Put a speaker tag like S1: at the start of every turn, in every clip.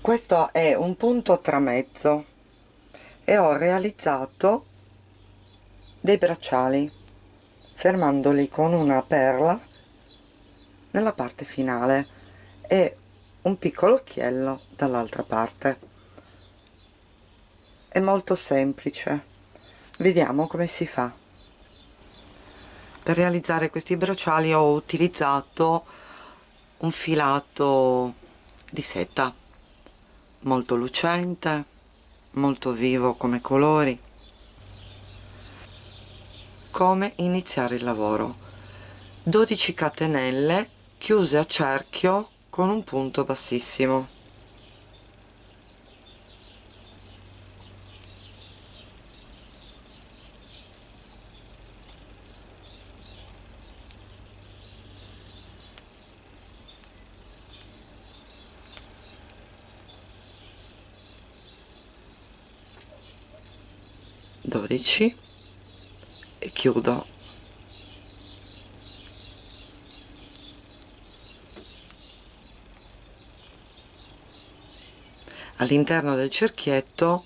S1: questo è un punto tramezzo e ho realizzato dei bracciali fermandoli con una perla nella parte finale e un piccolo occhiello dall'altra parte. È molto semplice. Vediamo come si fa. Per realizzare questi bracciali ho utilizzato un filato di seta molto lucente molto vivo come colori. Come iniziare il lavoro? 12 catenelle chiuse a cerchio con un punto bassissimo dodici. E chiudo. All'interno del cerchietto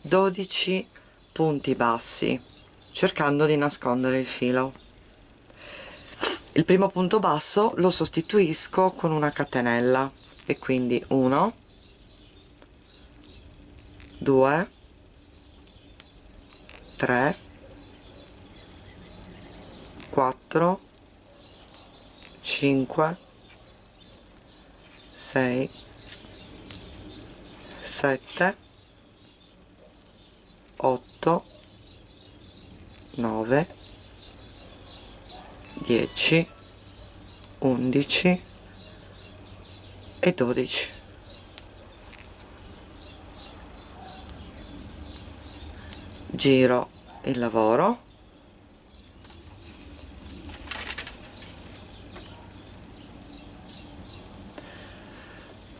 S1: 12 punti bassi cercando di nascondere il filo. Il primo punto basso lo sostituisco con una catenella e quindi 1 2 3 4 5 6 7 8 9 10 11 e 12 giro il lavoro.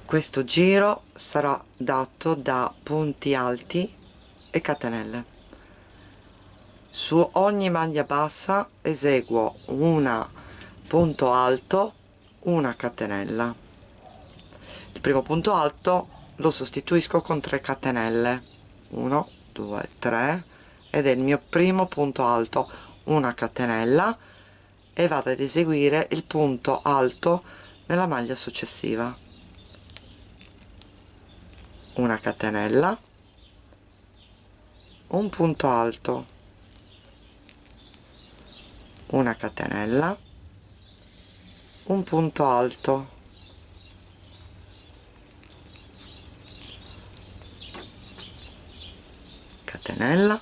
S1: Questo giro sarà dato da punti alti e catenelle. Su ogni maglia bassa eseguo una punto alto una catenella. Il primo punto alto lo sostituisco con 3 catenelle. 1 2 3 ed è il mio primo punto alto una catenella e vado ad eseguire il punto alto nella maglia successiva. Una catenella un punto alto una catenella un punto alto catenella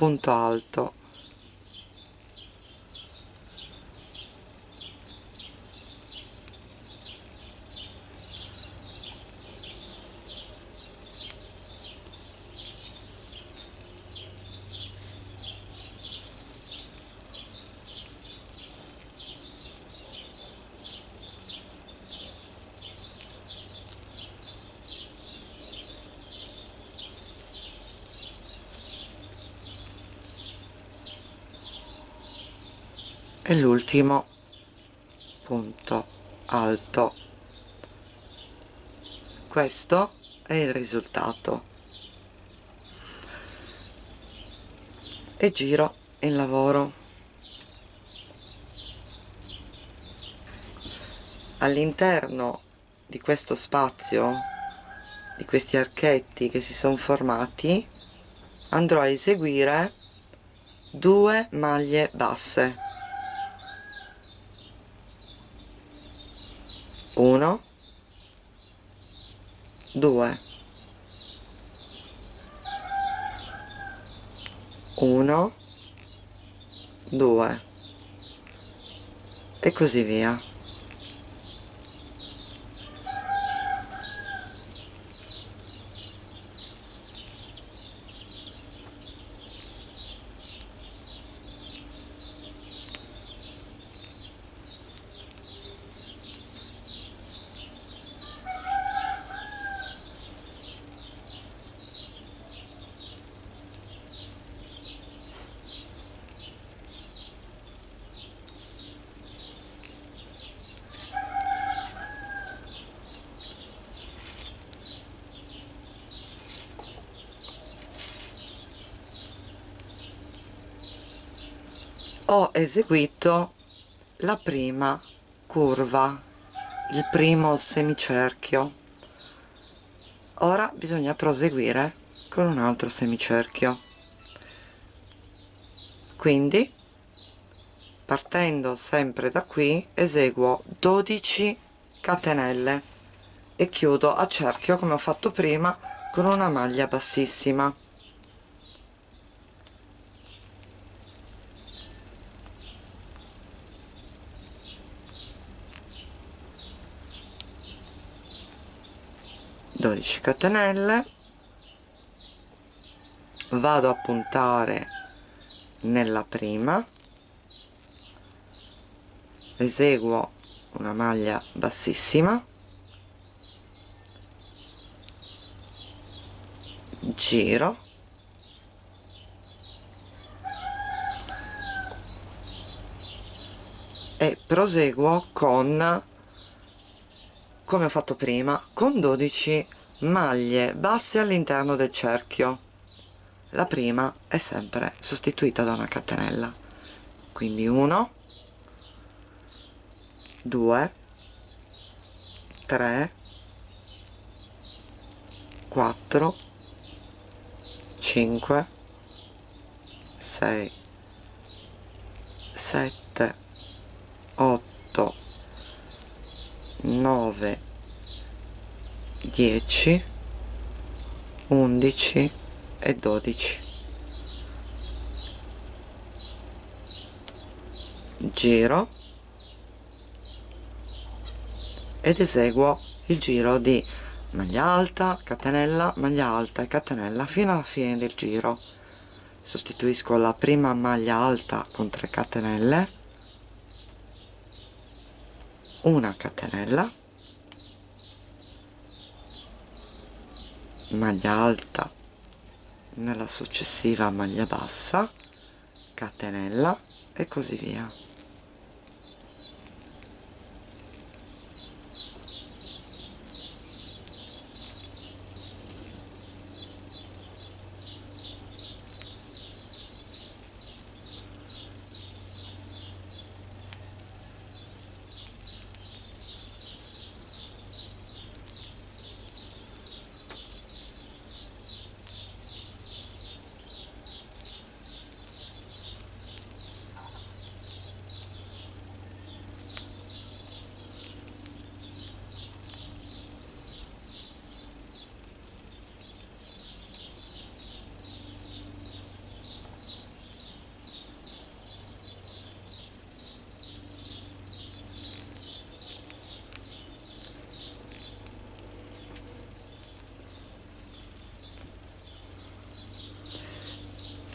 S1: punto alto e l'ultimo punto alto. Questo è il risultato. E giro il lavoro. All'interno di questo spazio di questi archetti che si sono formati andrò a eseguire due maglie basse 1 2 1 2 e così via ho eseguito la prima curva il primo semicerchio. Ora bisogna proseguire con un altro semicerchio. Quindi partendo sempre da qui eseguo 12 catenelle e chiudo a cerchio come ho fatto prima con una maglia bassissima 12 catenelle. Vado a puntare nella prima. Eseguo una maglia bassissima. Giro. E proseguo con come ho fatto prima con 12 maglie basse all'interno del cerchio. La prima è sempre sostituita da una catenella. Quindi 1 2 3 4 5 6 7 8 9 10 11 e 12 giro ed eseguo il giro di maglia alta, catenella, maglia alta e catenella fino alla fine del giro. Sostituisco la prima maglia alta con 3 catenelle una catenella maglia alta nella successiva maglia bassa catenella e così via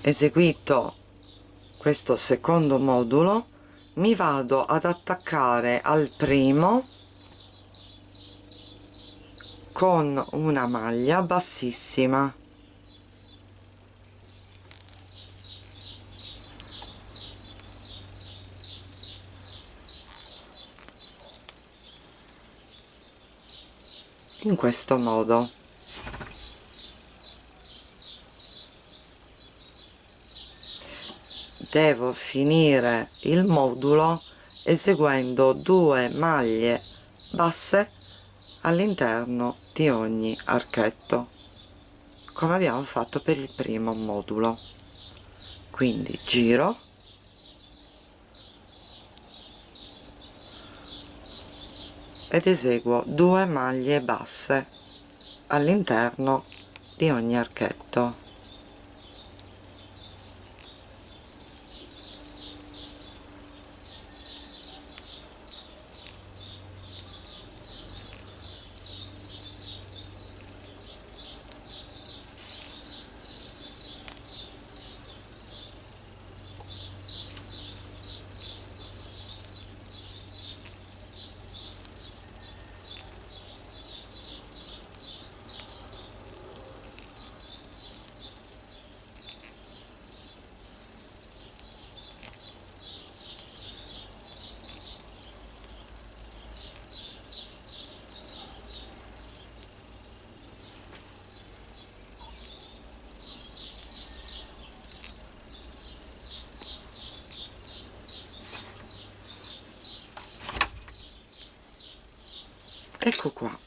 S1: eseguito questo secondo modulo mi vado ad attaccare al primo con una maglia bassissima. In questo modo devo finire il modulo eseguendo due maglie basse all'interno di ogni archetto come abbiamo fatto per il primo modulo. Quindi giro. Ed eseguo due maglie basse all'interno di ogni archetto ecco qua.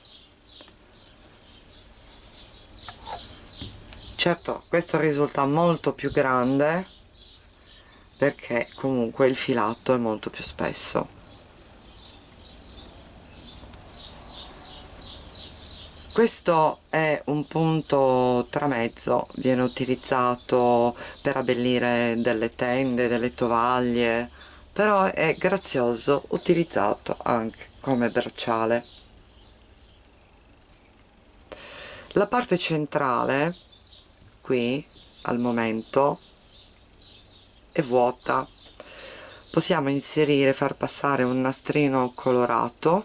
S1: Certo questo risulta molto più grande perché comunque il filato è molto più spesso. Questo è un punto tramezzo viene utilizzato per abbellire delle tende delle tovaglie però è grazioso utilizzato anche come bracciale la parte centrale qui al momento è vuota. Possiamo inserire far passare un nastrino colorato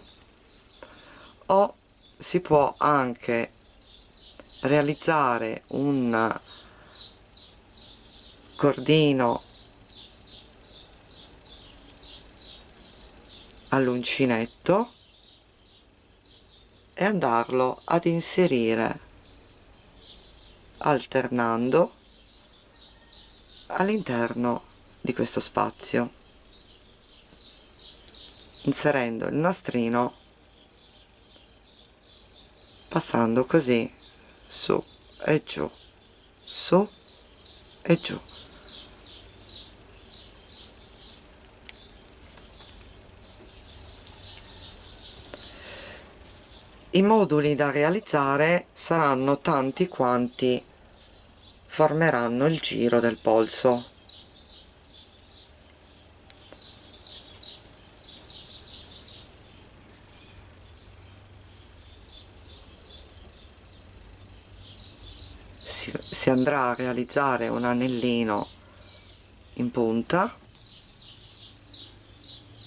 S1: o si può anche realizzare un cordino all'uncinetto e andarlo ad inserire alternando all'interno di questo spazio inserendo il nastrino passando così su e giù su e giù i moduli da realizzare saranno tanti quanti. Formeranno il giro del polso. Si, si andrà a realizzare un anellino in punta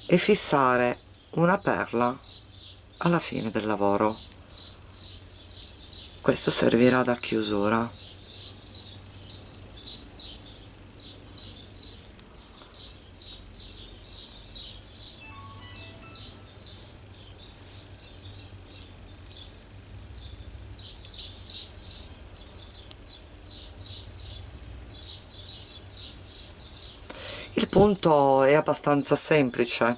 S1: e fissare una perla alla fine del lavoro. Questo servirà da chiusura. Il punto è abbastanza semplice.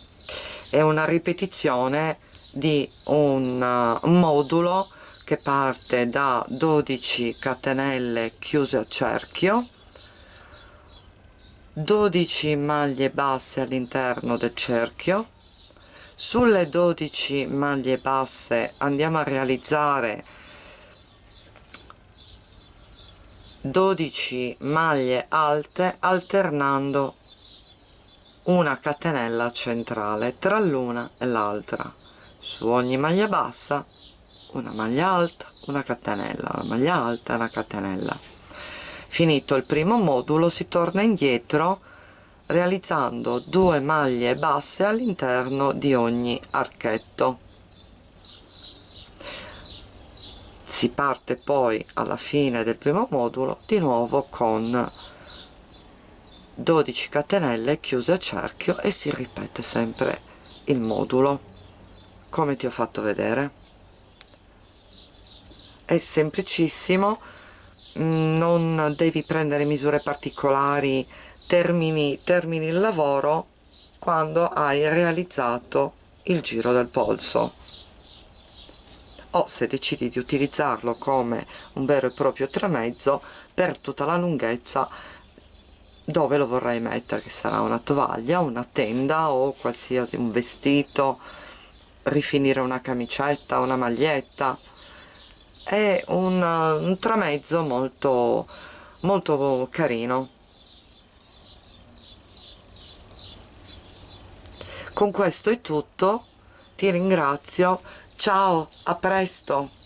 S1: È una ripetizione di un uh, modulo che parte da 12 catenelle chiuse a cerchio 12 maglie basse all'interno del cerchio. Sulle 12 maglie basse andiamo a realizzare 12 maglie alte alternando una catenella centrale tra l'una e l'altra su ogni maglia bassa una maglia alta una catenella una maglia alta una catenella. Finito il primo modulo si torna indietro realizzando due maglie basse all'interno di ogni archetto. Si parte poi alla fine del primo modulo di nuovo con 12 catenelle chiuse a cerchio e si ripete sempre il modulo come ti ho fatto vedere? È semplicissimo. Non devi prendere misure particolari. Termini, termini il lavoro quando hai realizzato il giro del polso. O se decidi di utilizzarlo come un vero e proprio tramezzo per tutta la lunghezza dove lo vorrei mettere che sarà una tovaglia una tenda o qualsiasi un vestito rifinire una camicetta una maglietta. È un, un tramezzo molto molto carino. Con questo è tutto. Ti ringrazio. Ciao a presto